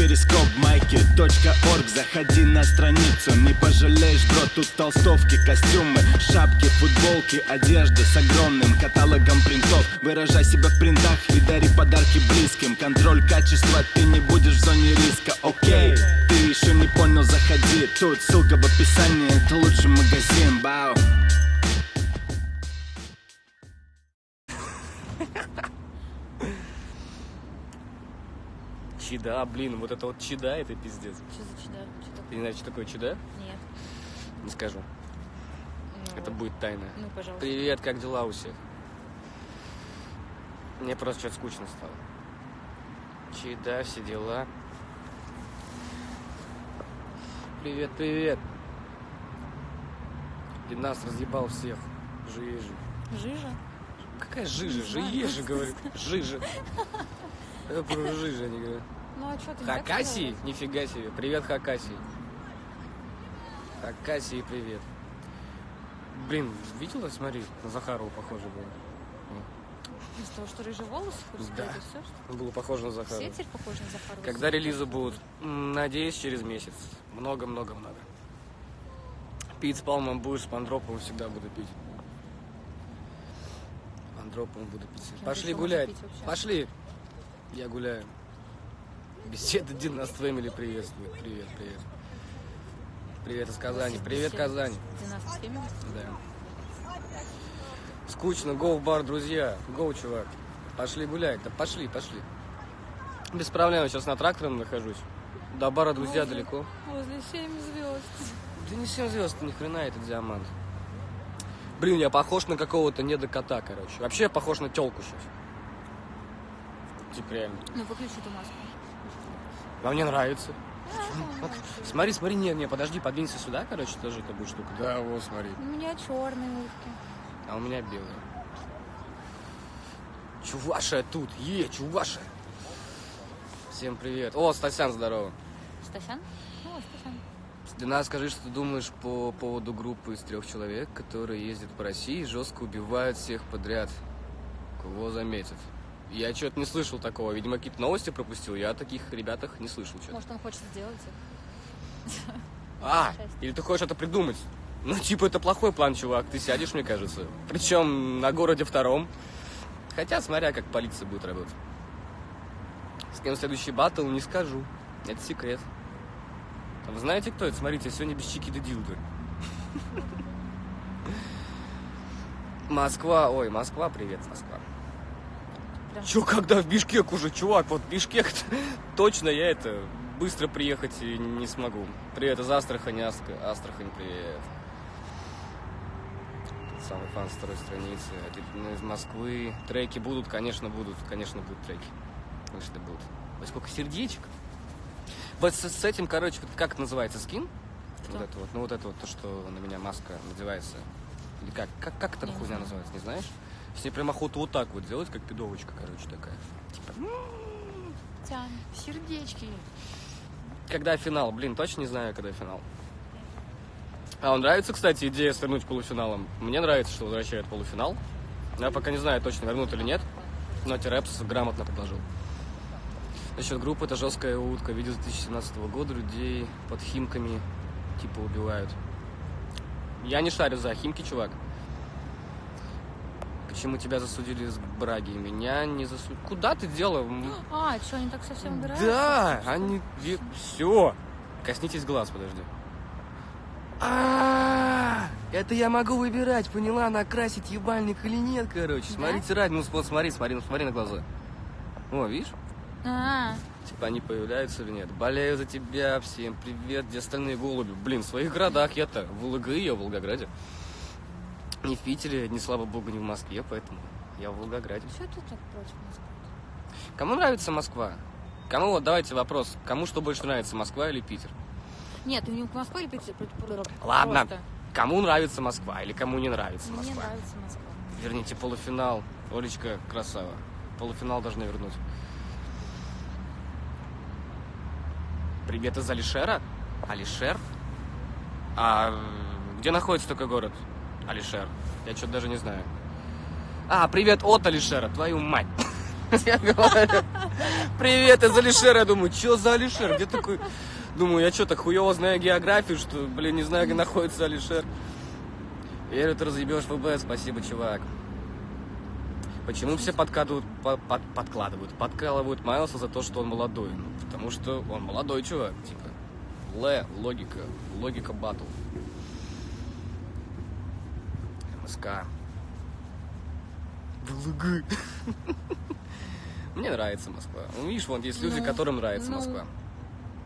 перископ майки .орг. Заходи на страницу, не пожалеешь, бро Тут толстовки, костюмы, шапки, футболки Одежда с огромным каталогом принтов. Выражай себя в принтах и дари подарки близким. Контроль качества, ты не будешь в зоне риска, окей Ты еще не понял, заходи. Тут ссылка в описании, это лучший магазин, бау Чида, блин, вот это вот чида, это пиздец. Что за чудо? Что Ты такое? не знаешь, что такое чида? Нет. Не скажу. Ну, Это будет тайна. Ну, пожалуйста. Привет, как дела у всех? Мне просто что-то скучно стало. Чида, все дела. Привет, привет. Ты нас разъебал всех. Жижа. Жижа? Какая жижа? Жижа, говорю. Жижа. Я про жижа не говорю. Ну, а что ты не Хакасий? сказала? Нифига себе. Привет, Хакасий. Хакасий, привет. Блин, видела, смотри, на Захарова похоже было. Из того, что рыжие волосы? Да. всё, что? Было похоже на Захарова. Все теперь похожи на Захарова? Когда релизы будут? Надеюсь, через месяц. Много-много-много. Пить с Палмом будешь, с Пандроповым всегда буду пить. Пандроповым буду пить. Пошли гулять. пить вообще? Пошли. Я гуляю. Беседа Динас Фэмили приветствует. Привет, привет. Привет из Казани. Привет, Казань. Да. Скучно, гоу в бар, друзья. Гоу, чувак. Пошли гулять. Да пошли, пошли. Без проблем, сейчас на трактором нахожусь. До бара, друзья, Возле- далеко. Возле 7 звезд. Да не 7 звезд, ни хрена этот диамант. Блин, я похож на какого-то недокота, короче. Вообще я похож на телку сейчас. Типа реально. Ну, выключи эту маску. А мне нравится. Вот, смотри, смотри, не, не, подожди, подвинься сюда, короче, тоже это будет штука. Да, вот, смотри. У меня черные утки. А у меня белые. Чуваша тут, е, чуваша. Всем привет. О, Стасян, здорово. Стасян? Ну, Стасян. Дина, скажи, что ты думаешь по поводу группы из трех человек, которые ездят по России и жестко убивают всех подряд. Кого заметят? Я что-то не слышал такого. Видимо, какие-то новости пропустил. Я о таких ребятах не слышал что-то. Может, он хочет сделать их? А, или ты хочешь это придумать? Ну, типа, это плохой план, чувак. Ты сядешь, мне кажется. Причем на городе втором. Хотя, смотря, как полиция будет работать. С кем следующий батл, не скажу. Это секрет. Вы знаете, кто это? Смотрите, сегодня без чики да дилды. Москва, ой, Москва, привет, Москва. Прям Чё, когда в Бишкек уже, чувак, вот Бишкек, точно я это, быстро приехать не смогу. Привет из Астрахани, Астра- Астрахань, привет. Самый фан с второй страницы. Из Москвы. Треки будут, конечно, будут, конечно, будут треки. Конечно, будут. Ой, сколько сердечек. Вот с, с этим, короче, вот как это называется, скин? Что? Вот это вот, ну вот это вот, то, что на меня маска надевается. Или как? Как, как эта хуйня называется, не знаешь? С ней прям охота вот так вот делать, как пидовочка, короче, такая. Типа, Тянь. Сердечки. когда финал? Блин, точно не знаю, когда финал. А вам нравится, кстати, идея свернуть полуфиналом? Мне нравится, что возвращают полуфинал. Я пока не знаю, точно вернут или нет. Но Терепс грамотно предложил. Насчет группы, это жесткая утка. Видео 2017 года людей под химками типа убивают. Я не шарю за химки, чувак. Почему тебя засудили с Браги? Меня не засудили. Куда ты делал? М, А, что, они так совсем убираются? Да, они... Все. Коснитесь глаз, подожди. А, это я могу выбирать, поняла, накрасить ебальник или нет, короче. Да? Смотрите, ради, ну вот смотри, смотри, ну смотри на глаза. О, видишь? А, Типа они появляются или нет. Болею за тебя, всем привет, где остальные голуби? Блин, в своих городах я-то, в ЛГИ, я в Волгограде. Не в Питере, не слава богу, не в Москве, поэтому я в Волгограде. что ты так против Москвы? Кому нравится Москва? Кому, вот давайте вопрос, кому что больше нравится, Москва или Питер? Нет, не в Москве или Питер? Просто. Ладно, кому нравится Москва или кому не нравится Мне Москва? нравится Москва. Верните полуфинал. Олечка, красава. Полуфинал должны вернуть. Привет из Алишера? Алишер? А где находится такой город? Алишер. Я что-то даже не знаю. А, привет от Алишера, твою мать. Я говорю, привет, из Алишера. Я думаю, что за Алишер? Где такой? Думаю, я что, так хуево знаю географию, что, блин, не знаю, где находится Алишер. Говорю, ты разъебешь ФБ, спасибо, чувак. Почему все подкладывают, по- под- подкладывают, подкалывают Майлса за то, что он молодой? Ну, потому что он молодой чувак, типа. Л, логика, логика батл. МСК. ВЛГ. Мне нравится Москва. Ну, видишь, вон есть люди, Ну, которым нравится ну, Москва.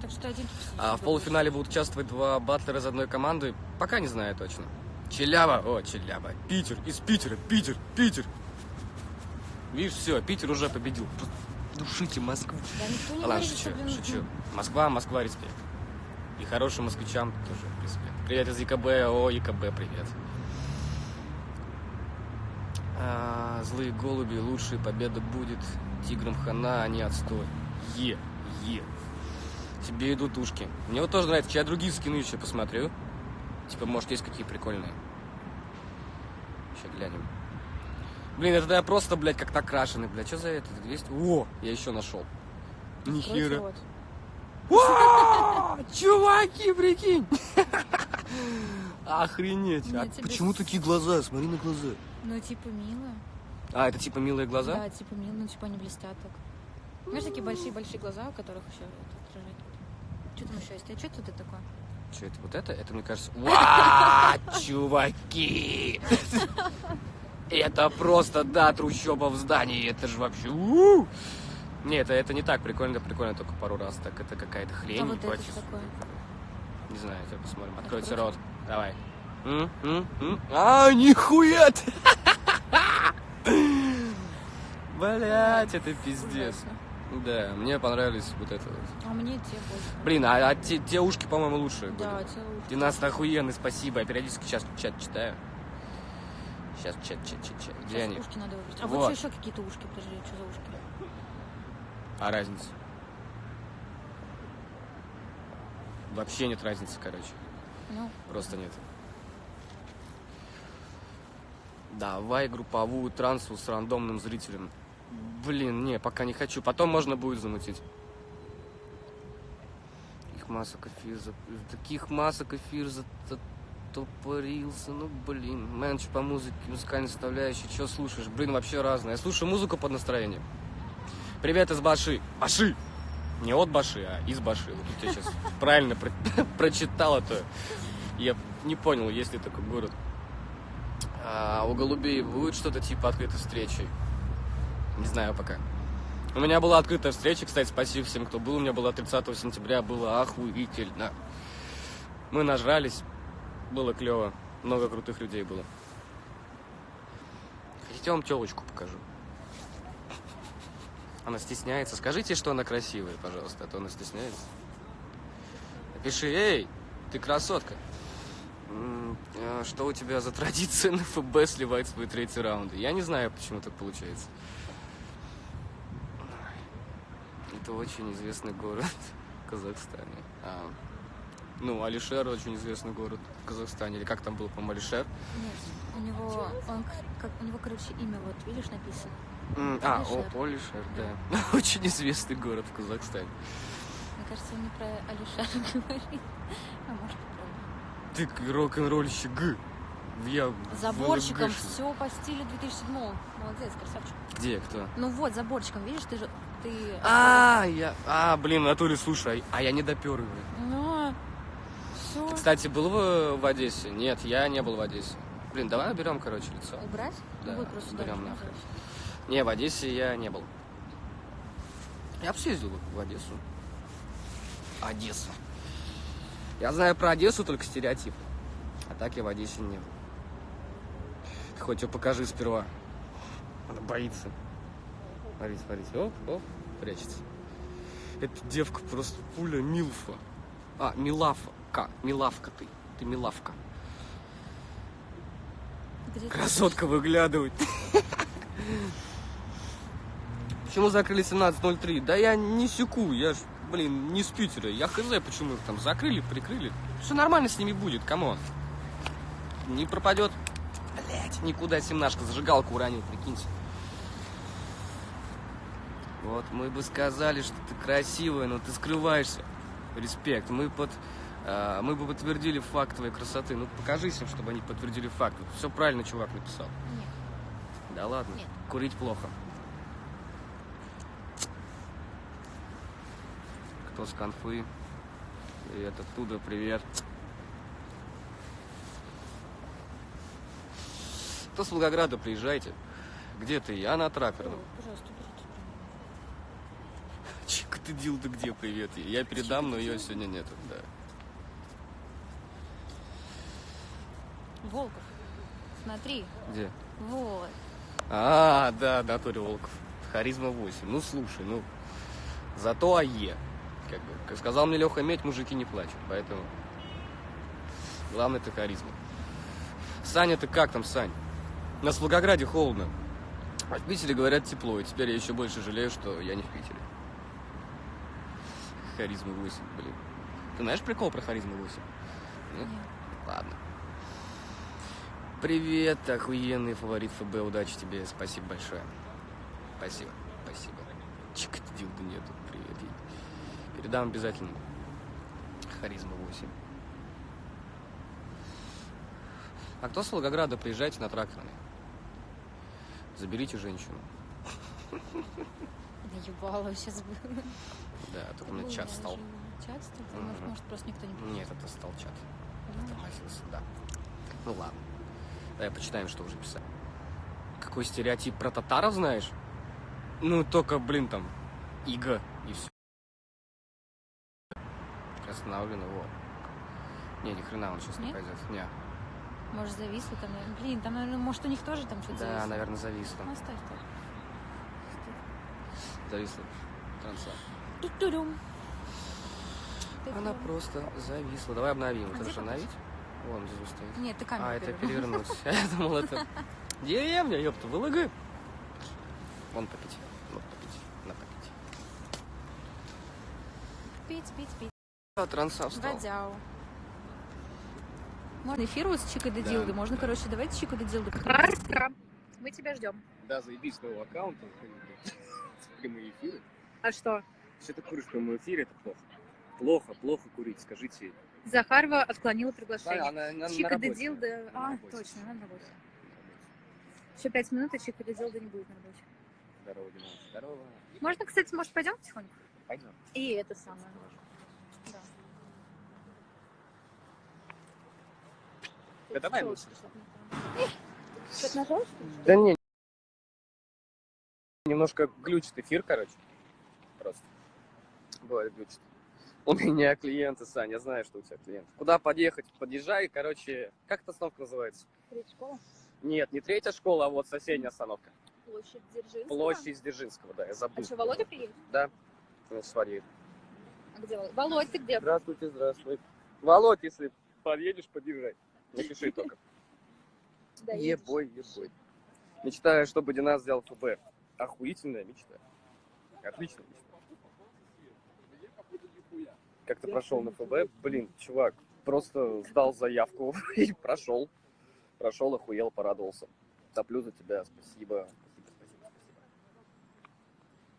Так что один А в полуфинале будут участвовать два батлера из одной команды. Пока не знаю точно. Челяба, о, Челяба. Питер, из Питера, Питер, Питер. Видишь, все, Питер уже победил. Душите Москву. Да Ладно, говорит, шучу, блин, шучу. Москва, Москва, респект. И хорошим москвичам тоже респект. Привет из ЕКБ, о, ЕКБ, привет. А, злые голуби, лучшая победа будет. Тиграм хана, а не отстой. Е, е. Тебе идут ушки. Мне вот тоже нравится. Я другие скины еще посмотрю. Типа, может, есть какие прикольные. Сейчас глянем. Блин, это я просто, блядь, как накрашенный, блядь. Что за это? 200? О, я еще нашел. Нихера. Вау! Чуваки, прикинь! Охренеть. А почему такие глаза? Смотри на глаза. Ну, типа, мило. А, это типа милые глаза? Да, типа, мило, ну, типа, они блестят так. Знаешь, такие большие-большие глаза, у которых еще это отражает. Что там еще есть? А что тут это такое? Что это? Вот это? Это, мне кажется... Ва, чуваки! Это просто, да, трущоба в здании. Это же вообще... Не, это, это не так прикольно, прикольно только пару раз. Так это какая-то хрень. а вот это что такое? Не знаю, сейчас посмотрим. Откройте рот. Давай. А, нихуя! Блять, это пиздец. Да, мне понравились вот это вот. А мне те больше. Блин, а, а те, те ушки, по-моему, лучшие были. Да, те лучше. Династия охуенный, спасибо. Я периодически сейчас чат читаю. Сейчас чат, чат, чат, чат. Где Сейчас они? ушки надо выбрать. А Вот. вот, еще какие-то ушки, подожди, что за ушки? А разница? Вообще нет разницы, короче. Ну, Просто нет. Давай групповую трансу с рандомным зрителем. Блин, не, пока не хочу. Потом можно будет замутить. Таких масок эфир, за- таких масок эфир затопорился. Ну, блин. Менч по музыке, музыкальной составляющей. Что слушаешь? Блин, вообще разное. Я слушаю музыку под настроение. Привет из Баши. Баши! Не от Баши, а из Баши. Вот я сейчас правильно про- прочитал это. Я не понял, есть ли такой город. А у голубей будет что-то типа открытой встречи? Не знаю пока. У меня была открытая встреча, кстати, спасибо всем, кто был. У меня была 30 сентября, было охуительно. Мы нажрались, было клево. Много крутых людей было. Хотите, я вам телочку покажу? Она стесняется. Скажите, что она красивая, пожалуйста, а то она стесняется. Напиши, эй, ты красотка. А Что у тебя за традиция на ФБ сливать свои третьи раунды? Я не знаю, почему так получается. Это очень известный город в Казахстане. А, ну, Алишер очень известный город в Казахстане. Или как там был, по-моему, Алишер? нет, у него, он, как, у него, короче, имя, вот, видишь, написано. М, А, Алишер. О- Алишер, да. Очень известный город в Казахстане. Мне кажется, он не про Алишера говорит. А может, и Ты к- рок-н-ролльщик Г. Я про. Заборчиком все по стилю 2007 Молодец, красавчик. Где, кто? Ну вот, заборчиком, видишь, ты же... Ты... А, я... А, блин, в натуре, слушай, а я не допер его. Ну, все. Кстати, был в, в Одессе? Нет, я не был в Одессе. Блин, давай уберем, короче, лицо. Убрать? Да, Ну просто нахуй. короче. Не, в Одессе я не был. Я бы съездил в Одессу. Одесса. Я знаю про Одессу только стереотип. А так я в Одессе не был. Ты хоть ее покажи сперва. Она боится. Смотрите, смотрите. Оп, оп, прячется. Эта девка просто пуля Милфа. А, Милафа. Ка, Милавка ты. Ты Милавка. Красотка выглядывает. Почему закрыли 17.03? Да я не секу, я ж, блин, не с Питера. Я хз, почему их там закрыли, прикрыли. Все нормально с ними будет, камон. Не пропадет. Блять, никуда семнашка, зажигалку уронил, прикиньте. Вот мы бы сказали, что ты красивая, но ты скрываешься. Респект. Мы под а, мы бы подтвердили факт твоей красоты. Ну, покажись им, чтобы они подтвердили факт. Все правильно чувак написал. Нет. Да ладно, Нет. курить плохо. Кто с конфы? Привет оттуда, привет. Кто с Волгограда, приезжайте. Где ты? Я на тракторном. Пожалуйста, ты дил, ты где? Привет. Я передам, но ее сегодня нету, да. Волков. Смотри. Где? Вот. А, да, да, Тори Волков. Харизма 8. Ну, слушай, ну, зато АЕ. Как бы, как сказал мне Леха Медь, мужики не плачут, поэтому главное это харизма. Саня, ты как там, Сань? В Волгограде холодно. А в Питере, говорят, тепло, и теперь я еще больше жалею, что я не в Питере. Харизма 8, блин. Ты знаешь прикол про харизму 8? Нет? Нет. Ладно. Привет, охуенный фаворит ФБ, удачи тебе, спасибо большое. Спасибо, спасибо. Чик, дилда нету, привет ей. Передам обязательно. Харизма 8. А кто с Волгограда, приезжайте на тракторный. Заберите женщину. Да ебало сейчас было. Да, тут у меня чат стал. Чат стал? Мгм. Может, может, просто никто не Нет, это стал чат. Ну, Тормозился, да. Ну ладно. Давай почитаем, что уже писали. Какой стереотип про татаров знаешь? Ну, только, блин, там, иго и все. Остановлено, вот. Не, ни хрена он сейчас не пойдет. Не. Может, зависло там. наверное. Блин, там, наверное, может, у них тоже там что-то Да, зависло. наверное, зависло. Ну, оставь так. Зависло. Транса. Ту-ту-дум. Она Ту-ту-дум. просто зависла. Давай обновим. А же обновить? Вон здесь стоит. Нет, ты камеру А, это перевернуть. Я думал, это деревня, ёпта, ВЛГ. Вон попить. Вот попить. На попить. Пить, пить, пить. А, транса встал. Водяу. Можно эфир вот с Чикой до Да, Дилды. Можно, да. короче, давайте Чику до Дилды. Мы тебя ждем. Да, заебись нового аккаунта. Прямые эфиры. А что? Все ты куришь в прямом эфире, это плохо. Плохо, плохо курить, скажите. Захарова отклонила приглашение. она, она Чика на де. Дилда. На А, работе. точно, она на работе. Еще пять минут, и Чика де Дилда не будет на работе. Здорово, Дима. Здорово. Можно, кстати, может, пойдем потихоньку? Пойдем. И это самое. Да. Да давай лучше. Что-то Что-то нажал, что ли? Да не. Немножко глючит эфир, короче. Просто. Бывает глючит. У меня клиенты, Сань, я знаю, что у тебя клиент. Куда подъехать? Подъезжай, короче. Как эта остановка называется? Третья школа? Нет, не третья школа, а вот соседняя остановка. Площадь Дзержинского? Площадь Дзержинского, да, я забыл. А что, Володя приедет? Да. Ну, смотри. А где Володя? Володь, ты где? Здравствуйте, здравствуй. Володь, если подъедешь, подъезжай. Напиши только. Да, Ебой, ебой. Мечтаю, чтобы Динас сделал ФБ. Охуительная мечта. Отличная мечта. Как ты прошел на ФБ? Блин, чувак, просто сдал заявку и прошел. Прошел, охуел, порадовался. Топлю за тебя, спасибо. Спасибо, спасибо, спасибо.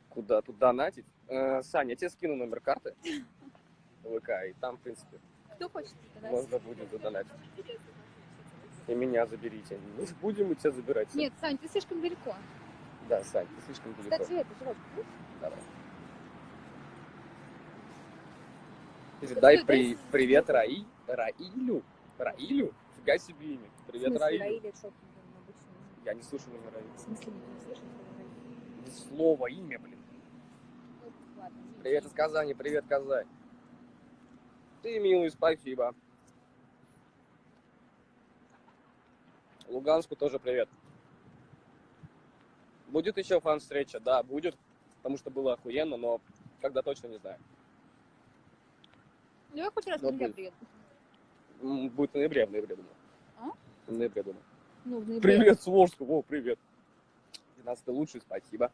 Куда тут донатить? Э, Саня, я тебе скину номер карты ВК, и там, в принципе, Кто хочет? можно будет задонатить. И меня заберите. Ну, Будем мы тебя забирать. Нет, Сань, ты слишком далеко. Да, Сань, ты слишком далеко. Кстати, это, живот. Давай. Передай Дай- при... привет Раи... Раилю. Раилю? Фига себе имя. Привет смысле, Раилю. Что обычно? Я не слышу имя Раилю. В смысле, не слышишь? Ни слова, имя, блин. Ну, ладно. Привет из Казани, привет, Казань. Ты милый, спасибо. Луганску тоже привет. Будет еще фан-встреча? Да, будет. Потому что было охуенно, но когда точно не знаю. Ну, я хоть раз в Ну, ноябре будет. приеду. Будет в ноябре, в ноябре, думаю. А? В ноябре, думаю. Ну, в ноябре. Привет, Сворску. О, привет. 12 лучший, спасибо.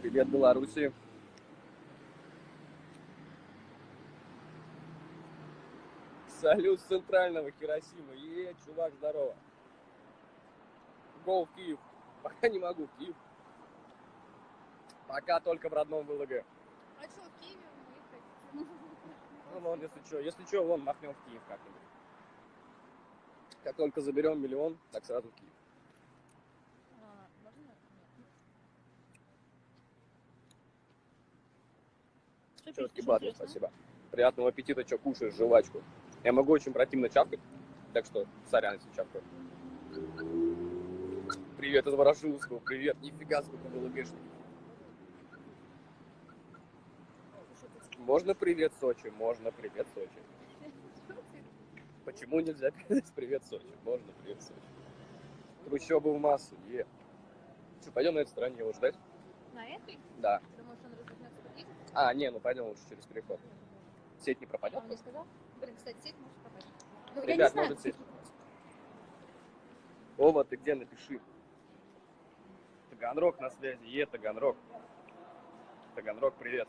Привет, Беларуси. Салют с центрального Хиросимы. Е, чувак, здорово. Го в Киев. Пока не могу в Киев. Пока только в родном ВЛГ. А что, в Киеве выехать? Ну, вон, если что, если что, вон, махнем в Киев как-нибудь. Как только заберем миллион, так сразу в Киев. А. Четкий батл, спасибо. Приятного аппетита, что кушаешь, жвачку. Я могу очень противно чавкать, так что сорян, если чавкаю. Привет из Ворошиловского, привет. Нифига сколько ВЛГшников. Можно привет, Сочи? Можно привет, Сочи. Почему нельзя передать привет, Сочи? Можно привет, Сочи. Трущобы в массу, е. Что, пойдем на этой стороне его ждать? На этой? Да. Думаешь, он развернется? А, не, ну пойдем лучше через переход. Сеть не пропадет? он не сказал? Блин, кстати, сеть может пропасть. Ну, я не Ребят, знаю. может сеть. Вова, ты где? Напиши. Таганрог на связи. Е, Таганрог. Таганрог, привет.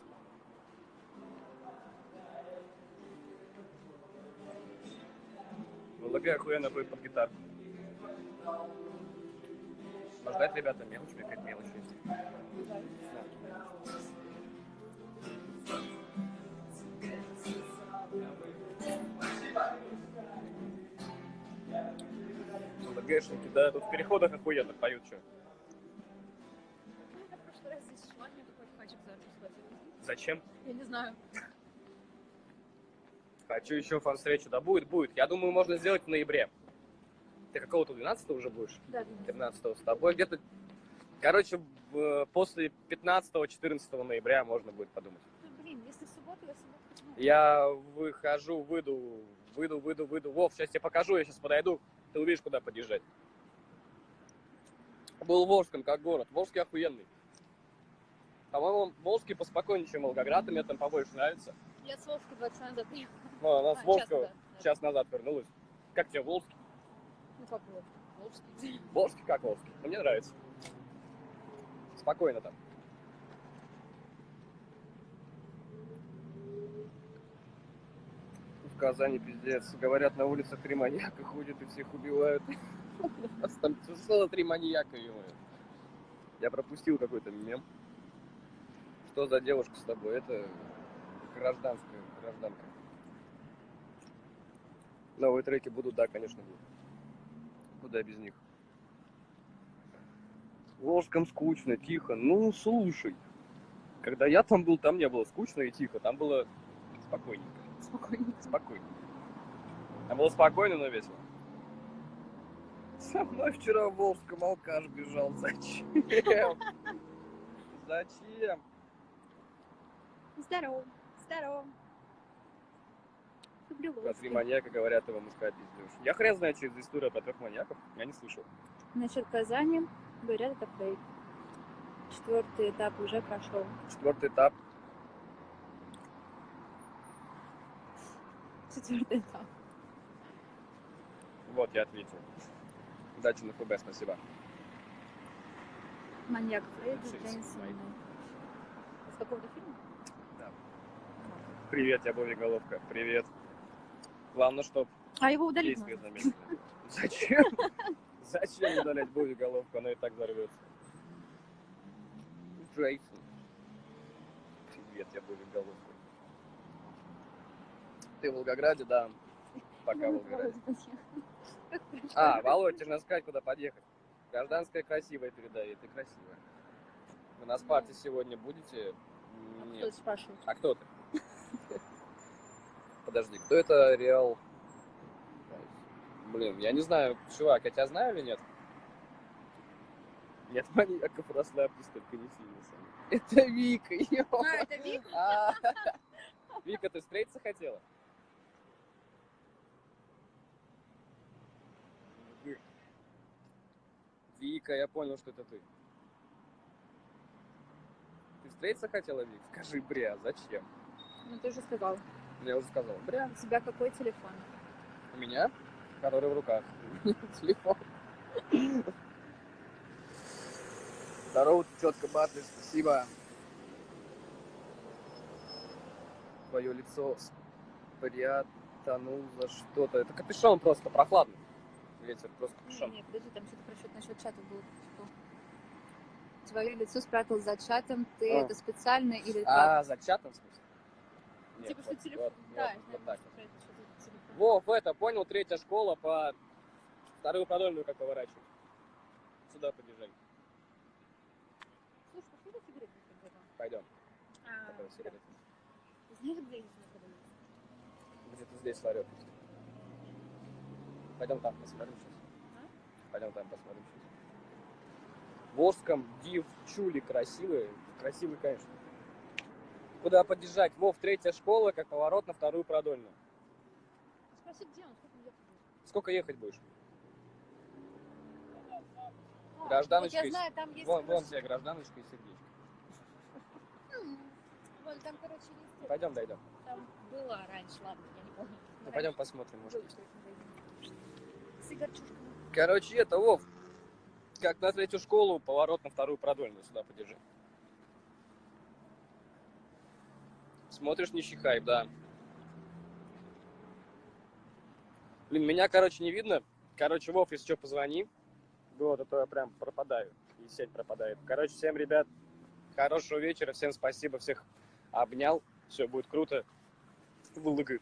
ВЛГ охуенно будет под гитарку. Можно ждать, ребята, мелочь, какая-то мелочь есть. ВЛГшники, да, тут в переходах охуенно поют, что. Схватил. Зачем? Я не знаю. Хочу еще фан-встречу. Да будет, будет. Я думаю, можно сделать в ноябре. Ты какого-то 12 уже будешь? Да, 13 с тобой где-то... Короче, после 15-14 ноября можно будет подумать. Ну, блин, если в субботу, я в субботу? Я выхожу, выйду, выйду, выйду, выйду. Вов, сейчас тебе покажу, я сейчас подойду. Ты увидишь, куда подъезжать. Был в Волжском как город. Волжский охуенный. По-моему, Волжский поспокойнее, чем Волгоград, и мне там побольше нравится. Я с Волжской два часа назад приехала. Ну, она А, с час Волжского назад, да. час назад вернулась. Как тебе Волжский? Ну, как? Волжский. Волжский как Волжский. Ну, Мне нравится. Спокойно там. Казани пиздец. Говорят, на улицах три маньяка ходят и всех убивают. У нас там целых три маньяка, Я пропустил какой-то мем. Что за девушка с тобой? Это гражданская, гражданка. Новые треки будут, да, конечно, будут. Куда без них? В Волжском скучно, тихо. Ну, слушай. Когда я там был, там не было скучно и тихо. Там было спокойненько. Спокойненько. Спокойно. Там было спокойно, но весело. Со мной вчера в Волжском алкаш бежал. Зачем? Зачем? Здорово. Здорово. Люблю Про три Волжский. маньяка говорят, его мужская пиздешь. Я хрен это за история про трех маньяков. Я не слышал. Насчет Казани, говорят, это фейк. Четвертый этап уже прошел. Четвертый этап. Четвертый этап. Вот, я ответил. Удачи на ФБ, спасибо. Маньяк Фредди Шесть, Джеймсон. Майк. С какого-то фильма? Да. Привет, я Бови Головка. Привет. Главное, чтоб А его удалить. Зачем? Зачем удалять Бови Головку? Она и так взорвется. Джейсон. Привет, я Бови Головка. Ты в Волгограде, да. Пока в Волгограде. А, Володь, тебе надо сказать, куда подъехать. Гражданская красивая передай, и ты красивая. Вы на Спарте сегодня будете? Кто Нет. спрашивает? А кто ты? Подожди, кто это Реал? Блин, я не знаю, чувак, я тебя знаю или нет? Нет маньяков, расслабьтесь, только не сильно сами. Это Вика, ё. А, это Вик? А, Вика, ты встретиться хотела? Вы. Вика, я понял, что это ты. Ты встретиться хотела, Вик? Скажи, бря, зачем? Ну ты уже сказал. Я уже сказал. Бря. У тебя какой телефон? У меня? Который в руках. Телефон. Здорово, ты четко батлишь, спасибо. Твое лицо спрятанул за что-то. Это капюшон просто, прохладный. Ветер, просто Не, капюшон. не, подожди, там что-то про счет насчет чата было. Что? твое лицо спрятал за чатом. Ты А. это специально или как? А, за чатом, в смысле? Нет, Типа, что вот- телефон. вот- Да, вот- я вот так. что. Вов, это, понял, третья школа по вторую продольную как поворачивать. Сюда побежали. Слушай, пошли на сигареты тогда. Пойдем. А, сигарета? Знаешь, где их находились? Где-то здесь ларек есть. Пойдем там посмотрим сейчас. А? Пойдем там посмотрим сейчас. Волжском девчули красивые. Красивые, конечно. Куда подъезжать? Вов, третья школа, как поворот на вторую продольную. Спроси, где он, сколько ехать будет? Сколько ехать будешь? А, Гражданочка Вот я знаю, там есть... Вон, вон тебе гражданочка и сердечко. Вон, там, короче, есть... Пойдем, дойдем. Там было раньше, ладно, я не помню. Ну, пойдем посмотрим, может. Был магазин. Сигарчушка. Короче, это, Вов, как на третью школу, поворот на вторую продольную. Сюда подержи. Смотришь, не чихай, да. Блин, меня, короче, не видно. Короче, Вов, если что, позвони. Вот, а то я прям пропадаю. И сеть пропадает. Короче, всем, ребят, хорошего вечера. Всем спасибо, всех обнял. Все будет круто. Вылыгы.